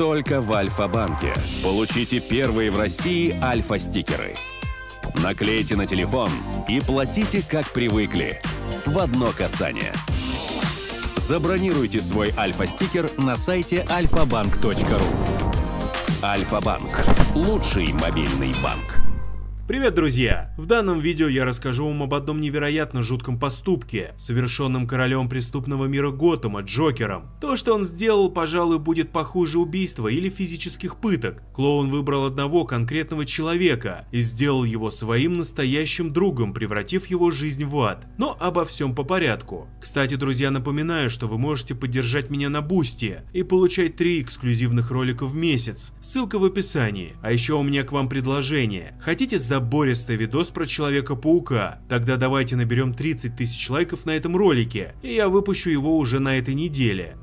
Только в Альфа-банке. Получите первые в России Альфа-стикеры. Наклейте на телефон и платите как привыкли. В одно касание. Забронируйте свой Альфа-стикер на сайте alfabank.ru. Альфа-банк. Лучший мобильный банк. Привет, друзья! В данном видео я расскажу вам об одном невероятно жутком поступке, совершенном королем преступного мира Готэма, Джокером. То, что он сделал, пожалуй, будет похуже убийства или физических пыток. Клоун выбрал одного конкретного человека и сделал его своим настоящим другом, превратив его жизнь в ад. Но обо всем по порядку. Кстати, друзья, напоминаю, что вы можете поддержать меня на Boosty и получать три эксклюзивных ролика в месяц. Ссылка в описании. А еще у меня к вам предложение. Хотите за забористый видос про Человека-паука. Тогда давайте наберем 30 тысяч лайков на этом ролике, и я выпущу его уже на этой неделе.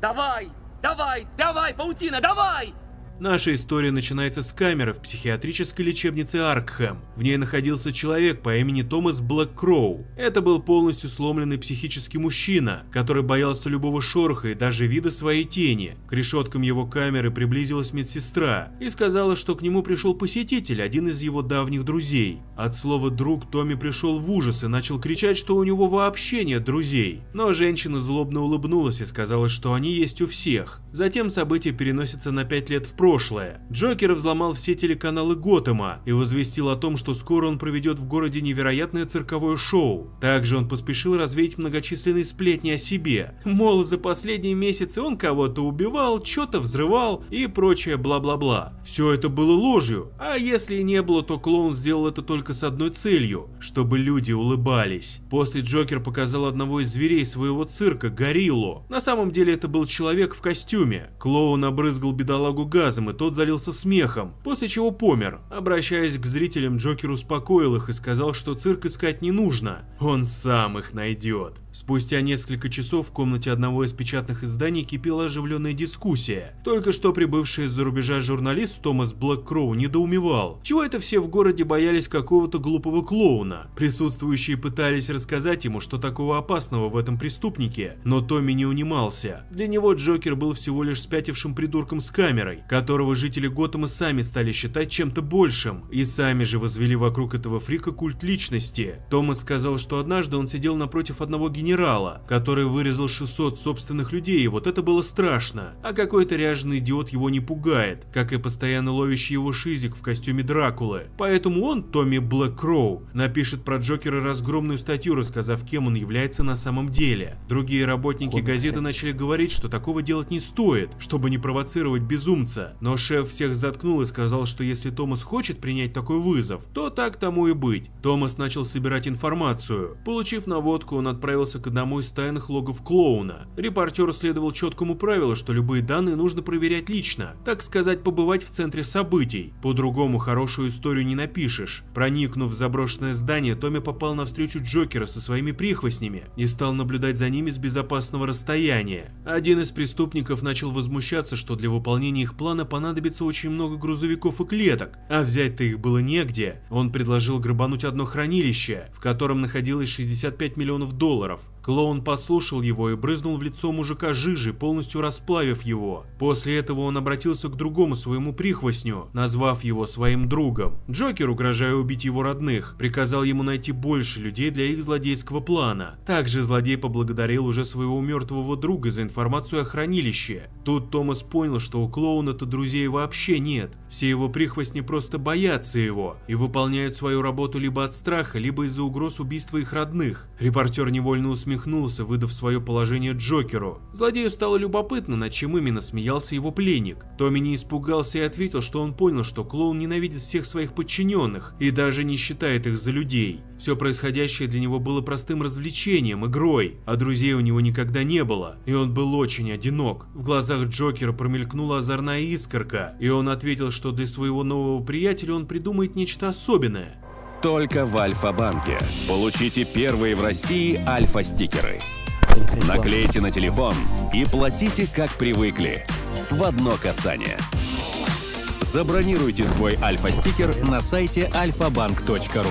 Давай, давай, давай, паутина, давай! Наша история начинается с камеры в психиатрической лечебнице Аркхэм. В ней находился человек по имени Томас Блэккроу. Это был полностью сломленный психический мужчина, который боялся любого шороха и даже вида своей тени. К решеткам его камеры приблизилась медсестра и сказала, что к нему пришел посетитель, один из его давних друзей. От слова «друг» Томми пришел в ужас и начал кричать, что у него вообще нет друзей. Но женщина злобно улыбнулась и сказала, что они есть у всех. Затем события переносятся на 5 лет в прошлое прошлое. Джокер взломал все телеканалы Готэма и возвестил о том, что скоро он проведет в городе невероятное цирковое шоу. Также он поспешил развеять многочисленные сплетни о себе. Мол, за последние месяцы он кого-то убивал, что-то взрывал и прочее бла-бла-бла. Все это было ложью, а если и не было, то клоун сделал это только с одной целью, чтобы люди улыбались. После Джокер показал одного из зверей своего цирка, гориллу. На самом деле это был человек в костюме. Клоун обрызгал бедолагу газом рассказом, и тот залился смехом, после чего помер. Обращаясь к зрителям, Джокер успокоил их и сказал, что цирк искать не нужно, он сам их найдет. Спустя несколько часов в комнате одного из печатных изданий кипела оживленная дискуссия. Только что прибывший из-за рубежа журналист Томас Блэккроу недоумевал, чего это все в городе боялись какого-то глупого клоуна. Присутствующие пытались рассказать ему, что такого опасного в этом преступнике, но Томми не унимался. Для него Джокер был всего лишь спятившим придурком с камерой, которого жители Готэма сами стали считать чем-то большим, и сами же возвели вокруг этого фрика культ личности. Томас сказал, что однажды он сидел напротив одного генерала, генерала, который вырезал 600 собственных людей, и вот это было страшно. А какой-то ряженый идиот его не пугает, как и постоянно ловящий его шизик в костюме Дракулы. Поэтому он, Томми Блэккроу, напишет про Джокера разгромную статью, рассказав, кем он является на самом деле. Другие работники газеты начали говорить, что такого делать не стоит, чтобы не провоцировать безумца. Но шеф всех заткнул и сказал, что если Томас хочет принять такой вызов, то так тому и быть. Томас начал собирать информацию. Получив наводку, он отправился отправился к одному из тайных логов клоуна. Репортер следовал четкому правилу, что любые данные нужно проверять лично, так сказать, побывать в центре событий. По-другому хорошую историю не напишешь. Проникнув в заброшенное здание, Томми попал на встречу Джокера со своими прихвостнями и стал наблюдать за ними с безопасного расстояния. Один из преступников начал возмущаться, что для выполнения их плана понадобится очень много грузовиков и клеток, а взять-то их было негде. Он предложил грабануть одно хранилище, в котором находилось 65 миллионов долларов. of Клоун послушал его и брызнул в лицо мужика жижи, полностью расплавив его. После этого он обратился к другому своему прихвостню, назвав его своим другом. Джокер, угрожая убить его родных, приказал ему найти больше людей для их злодейского плана. Также злодей поблагодарил уже своего мертвого друга за информацию о хранилище. Тут Томас понял, что у клоуна-то друзей вообще нет. Все его прихвостни просто боятся его и выполняют свою работу либо от страха, либо из-за угроз убийства их родных. Репортер невольно усмехнулся усмехнулся, выдав свое положение Джокеру. Злодею стало любопытно, над чем именно смеялся его пленник. Томми не испугался и ответил, что он понял, что клоун ненавидит всех своих подчиненных и даже не считает их за людей. Все происходящее для него было простым развлечением, игрой, а друзей у него никогда не было, и он был очень одинок. В глазах Джокера промелькнула озорная искорка, и он ответил, что для своего нового приятеля он придумает нечто особенное. Только в Альфа-банке. Получите первые в России Альфа-стикеры. Наклейте на телефон и платите как привыкли. В одно касание. Забронируйте свой Альфа-стикер на сайте alfabank.ru.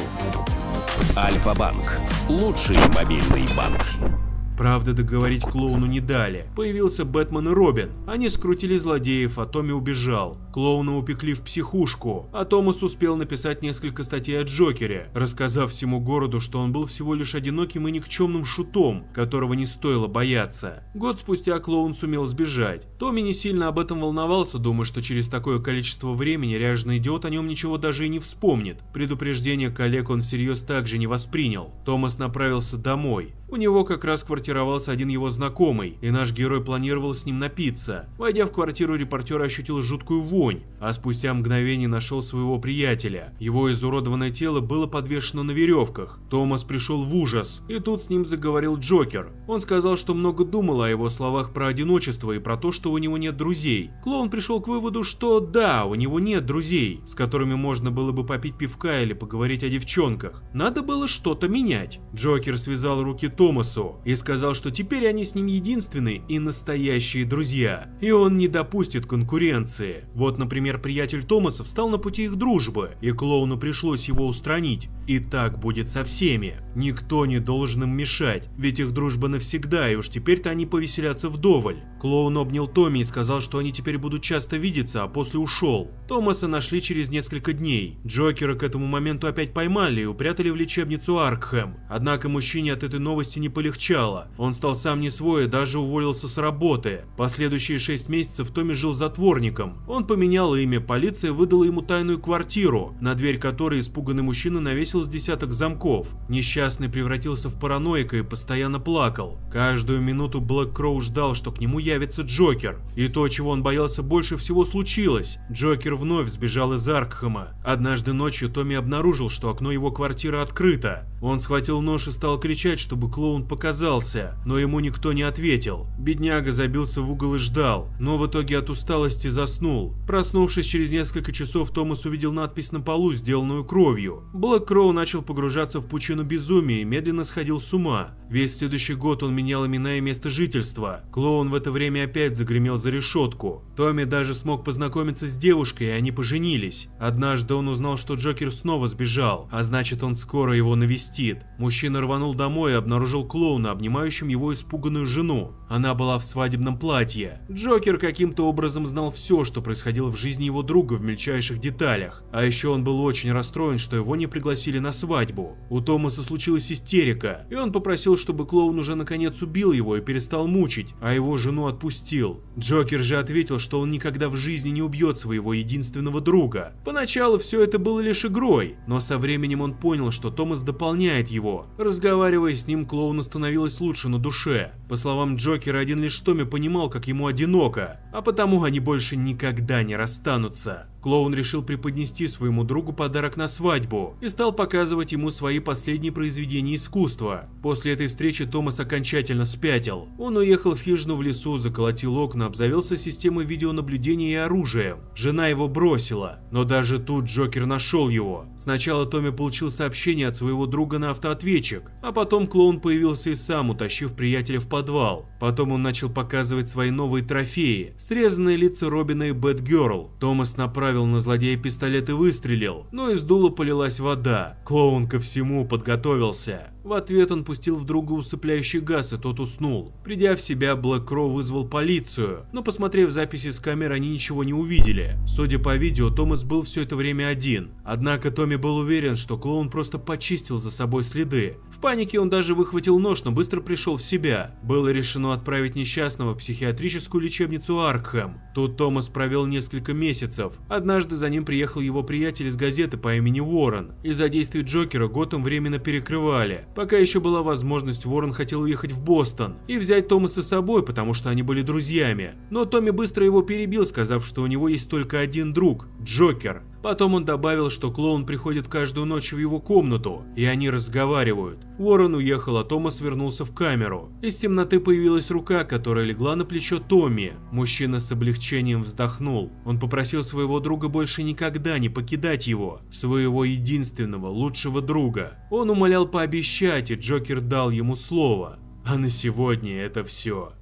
Альфа-банк. Лучший мобильный банк. Правда, договорить клоуну не дали. Появился Бэтмен и Робин. Они скрутили злодеев, а Томми убежал. Клоуна упекли в психушку, а Томас успел написать несколько статей о Джокере, рассказав всему городу, что он был всего лишь одиноким и никчемным шутом, которого не стоило бояться. Год спустя клоун сумел сбежать. Томми не сильно об этом волновался, думая, что через такое количество времени ряженый идиот о нем ничего даже и не вспомнит. Предупреждение коллег он всерьез также не воспринял. Томас направился домой. У него как раз квартировался один его знакомый, и наш герой планировал с ним напиться. Войдя в квартиру, репортер ощутил жуткую вонь, а спустя мгновение нашел своего приятеля. Его изуродованное тело было подвешено на веревках. Томас пришел в ужас, и тут с ним заговорил Джокер. Он сказал, что много думал о его словах про одиночество и про то, что у него нет друзей. Клоун пришел к выводу, что да, у него нет друзей, с которыми можно было бы попить пивка или поговорить о девчонках. Надо было что-то менять. Джокер связал руки Томасу и сказал, что теперь они с ним единственные и настоящие друзья, и он не допустит конкуренции. Вот, например, приятель Томаса встал на пути их дружбы, и клоуну пришлось его устранить. И так будет со всеми. Никто не должен им мешать, ведь их дружба навсегда, и уж теперь-то они повеселятся вдоволь. Клоун обнял Томми и сказал, что они теперь будут часто видеться, а после ушел. Томаса нашли через несколько дней. Джокера к этому моменту опять поймали и упрятали в лечебницу Аркхэм. Однако мужчине от этой новости не полегчало. Он стал сам не свой и даже уволился с работы. Последующие шесть месяцев Томми жил затворником. Он поменял имя, полиция выдала ему тайную квартиру, на дверь которой испуганный мужчина навесил с десяток замков. Несчастный превратился в параноика и постоянно плакал. Каждую минуту Блэк Кроу ждал, что к нему явится Джокер. И то, чего он боялся больше всего случилось. Джокер вновь сбежал из Аркхэма. Однажды ночью Томми обнаружил, что окно его квартиры открыто. Он схватил нож и стал кричать, чтобы клоун показался, но ему никто не ответил. Бедняга забился в угол и ждал, но в итоге от усталости заснул. Проснувшись через несколько часов, Томас увидел надпись на полу, сделанную кровью. Блэк Кроу начал погружаться в пучину безумия и медленно сходил с ума. Весь следующий год он менял имена и место жительства. Клоун в это время опять загремел за решетку. Томми даже смог познакомиться с девушкой, и они поженились. Однажды он узнал, что Джокер снова сбежал, а значит он скоро его навестит. Мужчина рванул домой и обнаружил клоуна, обнимающим его испуганную жену. Она была в свадебном платье. Джокер каким-то образом знал все, что происходило в жизни его друга в мельчайших деталях. А еще он был очень расстроен, что его не пригласили на свадьбу. У Томаса случилась истерика, и он попросил, чтобы клоун уже наконец убил его и перестал мучить, а его жену отпустил. Джокер же ответил, что он никогда в жизни не убьет своего единственного друга. Поначалу все это было лишь игрой, но со временем он понял, что Томас дополняет его. Разговаривая с ним, клоуну становилось лучше на душе. По словам Джокера, один лишь Томми понимал, как ему одиноко, а потому они больше никогда не расстанутся. Клоун решил преподнести своему другу подарок на свадьбу и стал показывать ему свои последние произведения искусства. После этой встречи Томас окончательно спятил. Он уехал в хижину в лесу, заколотил окна, обзавелся системой видеонаблюдения и оружием. Жена его бросила, но даже тут Джокер нашел его. Сначала Томми получил сообщение от своего друга на автоответчик, а потом клоун появился и сам, утащив приятеля в подвал. Потом он начал показывать свои новые трофеи, срезанные лица Робина и Бэтгерл. Томас направил на злодея пистолет и выстрелил, но из дула полилась вода. Клоун ко всему подготовился. В ответ он пустил в друга усыпляющий газ, и тот уснул. Придя в себя, Блэк Кроу вызвал полицию, но посмотрев записи с камер, они ничего не увидели. Судя по видео, Томас был все это время один. Однако Томми был уверен, что клоун просто почистил за собой следы. В панике он даже выхватил нож, но быстро пришел в себя. Было решено отправить несчастного в психиатрическую лечебницу Аркхэм. Тут Томас провел несколько месяцев. Однажды за ним приехал его приятель из газеты по имени Уоррен. Из-за действий Джокера Готэм временно перекрывали. Пока еще была возможность, Уоррен хотел уехать в Бостон и взять Томаса с собой, потому что они были друзьями. Но Томми быстро его перебил, сказав, что у него есть только один друг – Джокер. Потом он добавил, что клоун приходит каждую ночь в его комнату, и они разговаривают. Уоррен уехал, а Томас вернулся в камеру. Из темноты появилась рука, которая легла на плечо Томми. Мужчина с облегчением вздохнул. Он попросил своего друга больше никогда не покидать его, своего единственного, лучшего друга. Он умолял пообещать, и Джокер дал ему слово. А на сегодня это все.